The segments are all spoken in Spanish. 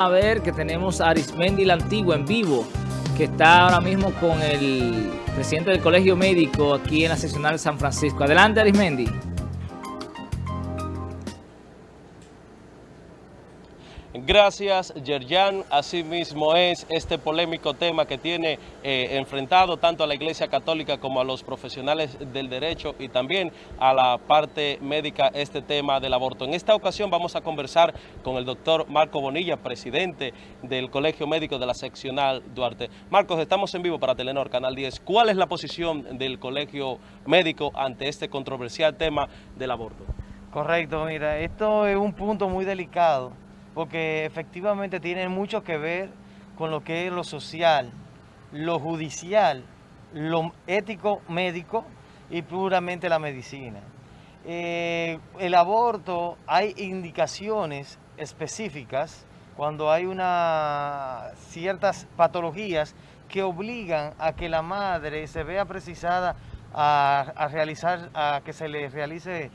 A ver que tenemos a Arismendi la Antigua en vivo, que está ahora mismo con el presidente del Colegio Médico aquí en la seccional San Francisco. Adelante Arismendi. Gracias, Yerjan. Asimismo es este polémico tema que tiene eh, enfrentado tanto a la Iglesia Católica como a los profesionales del derecho y también a la parte médica este tema del aborto. En esta ocasión vamos a conversar con el doctor Marco Bonilla, presidente del Colegio Médico de la Seccional Duarte. Marcos, estamos en vivo para Telenor, Canal 10. ¿Cuál es la posición del Colegio Médico ante este controversial tema del aborto? Correcto, mira, esto es un punto muy delicado porque efectivamente tiene mucho que ver con lo que es lo social, lo judicial, lo ético médico y puramente la medicina. Eh, el aborto, hay indicaciones específicas cuando hay una, ciertas patologías que obligan a que la madre se vea precisada a, a realizar, a que se le realice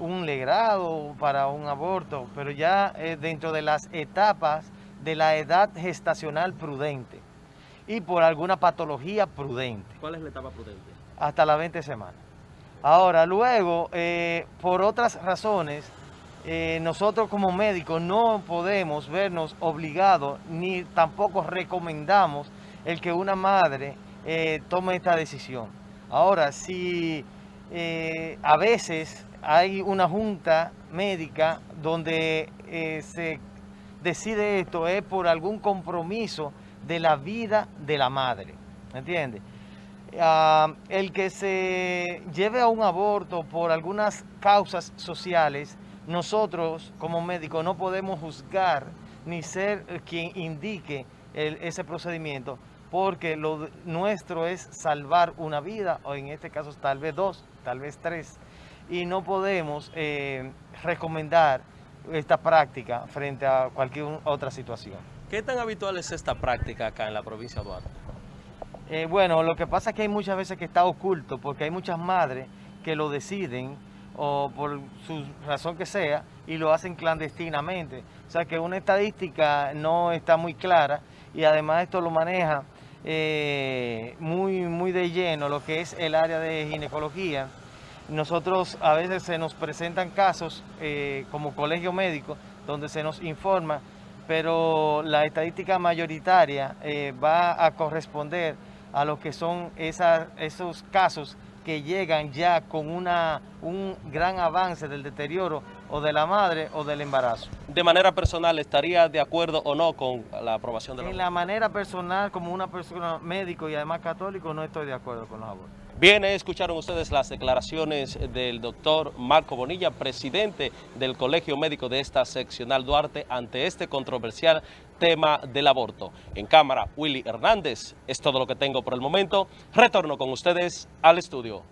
un legrado para un aborto, pero ya eh, dentro de las etapas de la edad gestacional prudente y por alguna patología prudente. ¿Cuál es la etapa prudente? Hasta las 20 semanas. Ahora, luego, eh, por otras razones, eh, nosotros como médicos no podemos vernos obligados ni tampoco recomendamos el que una madre tome esta decisión. Ahora, si a veces hay una junta médica donde eh, se decide esto, es por algún compromiso de la vida de la madre, ¿me entiendes? Ah, el que se lleve a un aborto por algunas causas sociales, nosotros como médicos no podemos juzgar ni ser quien indique ese procedimiento, porque lo nuestro es salvar una vida, o en este caso tal vez dos, tal vez tres y no podemos eh, recomendar esta práctica frente a cualquier otra situación. ¿Qué tan habitual es esta práctica acá en la provincia de Duarte? Eh, bueno, lo que pasa es que hay muchas veces que está oculto porque hay muchas madres que lo deciden o por su razón que sea y lo hacen clandestinamente. O sea que una estadística no está muy clara y además esto lo maneja eh, muy, muy de lleno lo que es el área de ginecología. Nosotros a veces se nos presentan casos eh, como colegio médico donde se nos informa, pero la estadística mayoritaria eh, va a corresponder a lo que son esos casos que llegan ya con una, un gran avance del deterioro o de la madre o del embarazo. De manera personal, ¿estaría de acuerdo o no con la aprobación de la En la manera personal, como una persona médico y además católico, no estoy de acuerdo con los abortos. Bien, escucharon ustedes las declaraciones del doctor Marco Bonilla, presidente del Colegio Médico de esta seccional Duarte, ante este controversial tema del aborto. En cámara, Willy Hernández. Es todo lo que tengo por el momento. Retorno con ustedes al estudio.